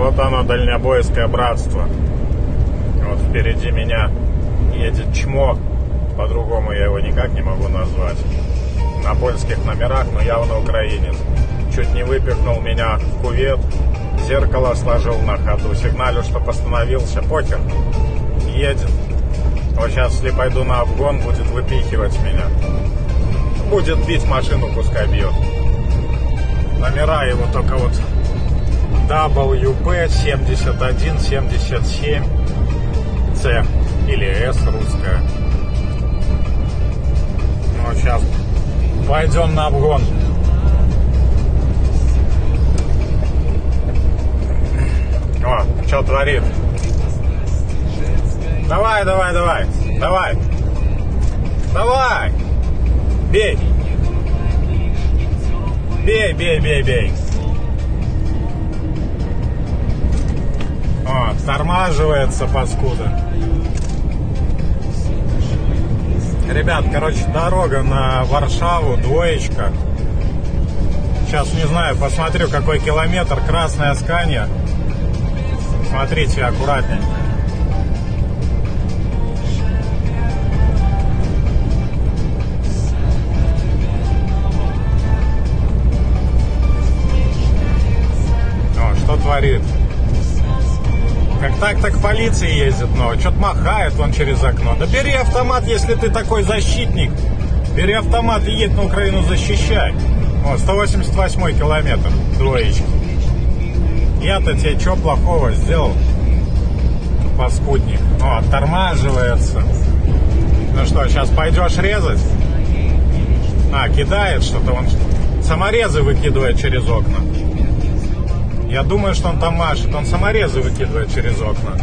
Вот оно, дальнобойское братство. Вот впереди меня едет чмо. По-другому я его никак не могу назвать. На польских номерах, но явно украинец. Чуть не выпихнул меня в кувет. Зеркало сложил на ходу. Сигналю, что остановился. Покер. Едет. Вот сейчас, если пойду на обгон, будет выпихивать меня. Будет бить машину, пускай бьет. Номера его только вот WP 7177 C или S русская. Ну, сейчас пойдем на обгон. О, что творит? Давай, давай, давай, давай. Давай. Бей. Бей, бей, бей, бей. Тормаживается паскуда. Ребят, короче, дорога на Варшаву, двоечка. Сейчас не знаю, посмотрю, какой километр. Красная Скания. Смотрите аккуратненько. Что творит? Как так, так полиция ездит, но что-то махает он через окно. Да бери автомат, если ты такой защитник. Бери автомат и едь на Украину защищай. О, 188 километр, двоечки. Я-то тебе что плохого сделал? Паскудник. О, оттормаживается. Ну что, сейчас пойдешь резать? А, кидает что-то. Он саморезы выкидывает через окна. Я думаю, что он там машет. Он саморезы выкидывает через окна.